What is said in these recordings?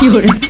비오래 아,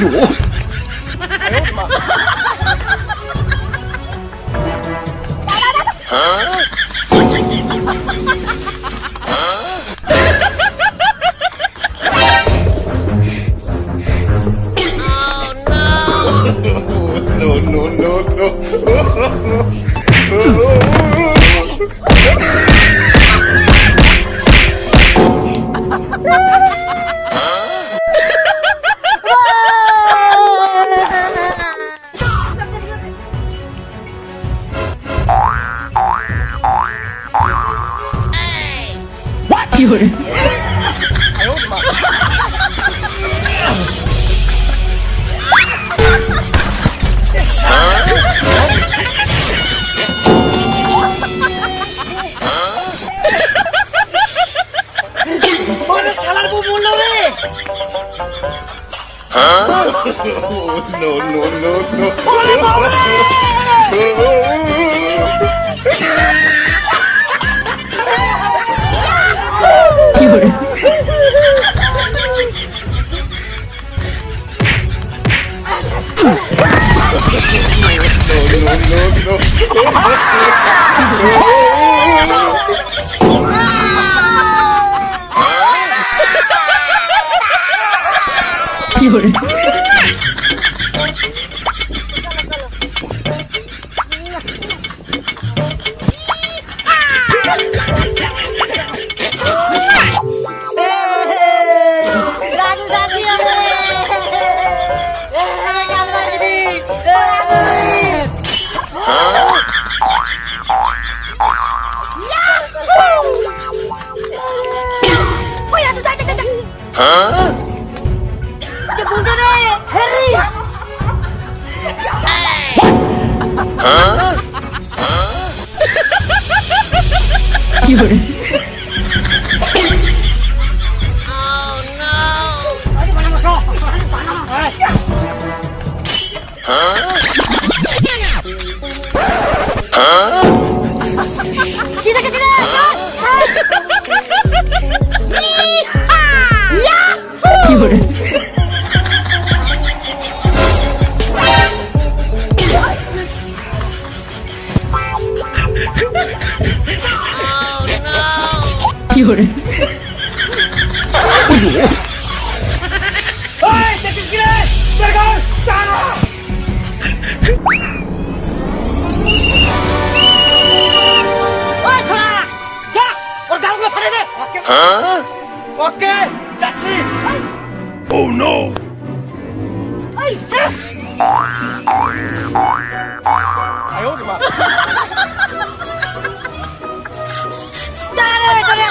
哎呦！哎呦我的妈！啊！啊！哦 no！no no no no！শালার বউ বললো রে No, no, no, no. 有人。 어이, 내뒷 어이, 자, 오늘 다른 거 팔아야 돼. 어? 오케이, 자치. Oh no. 이 자. 아유, 그만.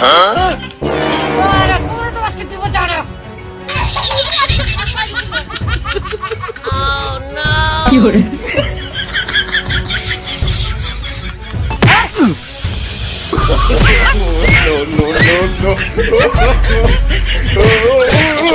Para, como tu vas que te votaron? Oh no! Lloré. no, no, no, no.